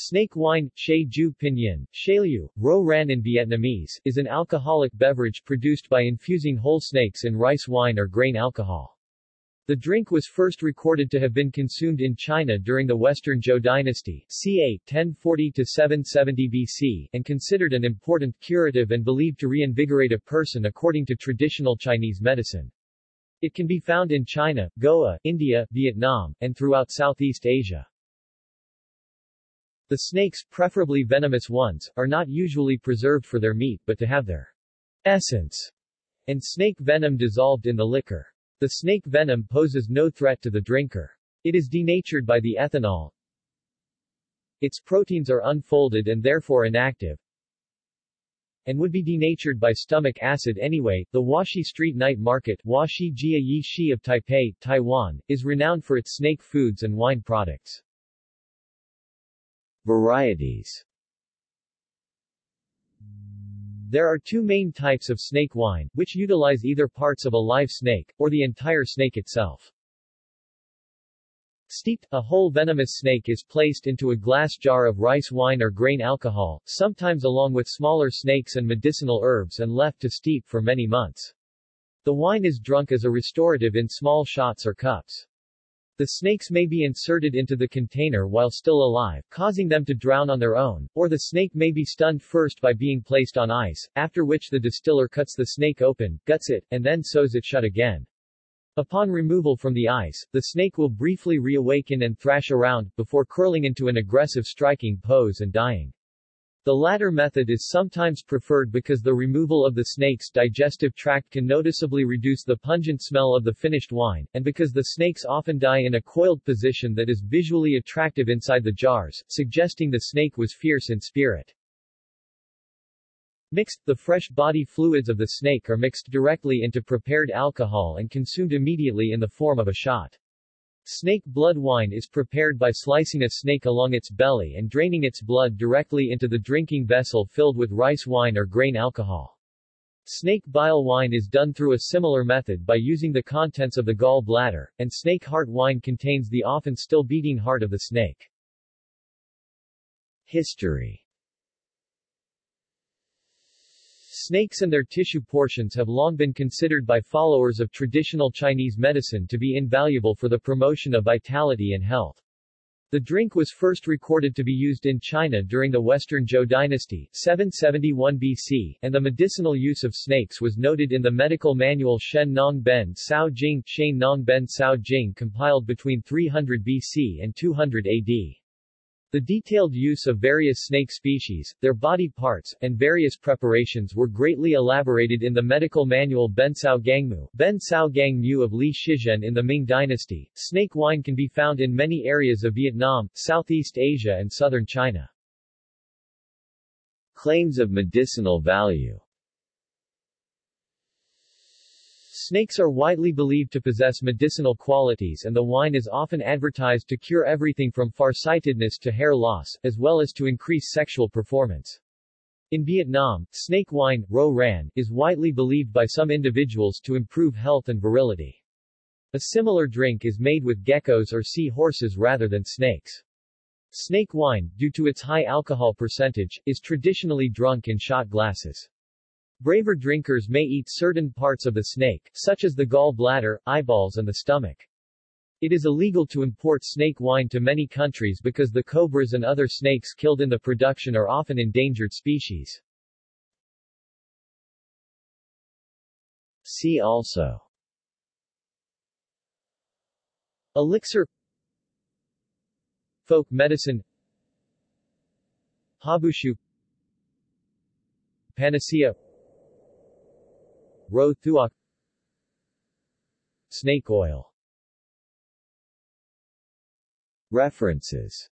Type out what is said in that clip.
Snake wine, Shai Ju Pinyin, Shailu, Ro Ran in Vietnamese, is an alcoholic beverage produced by infusing whole snakes in rice wine or grain alcohol. The drink was first recorded to have been consumed in China during the Western Zhou dynasty, ca. 1040-770 BC, and considered an important curative and believed to reinvigorate a person according to traditional Chinese medicine. It can be found in China, Goa, India, Vietnam, and throughout Southeast Asia. The snakes, preferably venomous ones, are not usually preserved for their meat but to have their essence and snake venom dissolved in the liquor. The snake venom poses no threat to the drinker. It is denatured by the ethanol. Its proteins are unfolded and therefore inactive, and would be denatured by stomach acid anyway. The Huaxi Street Night Market Huaxi Jia Yi Shi of Taipei, Taiwan, is renowned for its snake foods and wine products. Varieties There are two main types of snake wine, which utilize either parts of a live snake, or the entire snake itself. Steeped, a whole venomous snake is placed into a glass jar of rice wine or grain alcohol, sometimes along with smaller snakes and medicinal herbs and left to steep for many months. The wine is drunk as a restorative in small shots or cups. The snakes may be inserted into the container while still alive, causing them to drown on their own, or the snake may be stunned first by being placed on ice, after which the distiller cuts the snake open, guts it, and then sews it shut again. Upon removal from the ice, the snake will briefly reawaken and thrash around, before curling into an aggressive striking pose and dying. The latter method is sometimes preferred because the removal of the snake's digestive tract can noticeably reduce the pungent smell of the finished wine, and because the snakes often die in a coiled position that is visually attractive inside the jars, suggesting the snake was fierce in spirit. Mixed, the fresh body fluids of the snake are mixed directly into prepared alcohol and consumed immediately in the form of a shot. Snake blood wine is prepared by slicing a snake along its belly and draining its blood directly into the drinking vessel filled with rice wine or grain alcohol. Snake bile wine is done through a similar method by using the contents of the gall bladder, and snake heart wine contains the often still beating heart of the snake. History Snakes and their tissue portions have long been considered by followers of traditional Chinese medicine to be invaluable for the promotion of vitality and health. The drink was first recorded to be used in China during the Western Zhou dynasty 771 BC, and the medicinal use of snakes was noted in the medical manual Shen Nong Ben Cao Jing, Shen Nong Ben Cao Jing compiled between 300 BC and 200 AD. The detailed use of various snake species, their body parts, and various preparations were greatly elaborated in the medical manual Ben Cao Gangmu, Ben Cao Gang Mu of Li Shizhen in the Ming Dynasty. Snake wine can be found in many areas of Vietnam, Southeast Asia and southern China. Claims of medicinal value Snakes are widely believed to possess medicinal qualities and the wine is often advertised to cure everything from farsightedness to hair loss, as well as to increase sexual performance. In Vietnam, snake wine, ro ran, is widely believed by some individuals to improve health and virility. A similar drink is made with geckos or sea horses rather than snakes. Snake wine, due to its high alcohol percentage, is traditionally drunk in shot glasses. Braver drinkers may eat certain parts of the snake, such as the gall bladder, eyeballs and the stomach. It is illegal to import snake wine to many countries because the cobras and other snakes killed in the production are often endangered species. See also Elixir Folk medicine Habushu Panacea Ro Thuok Snake oil. References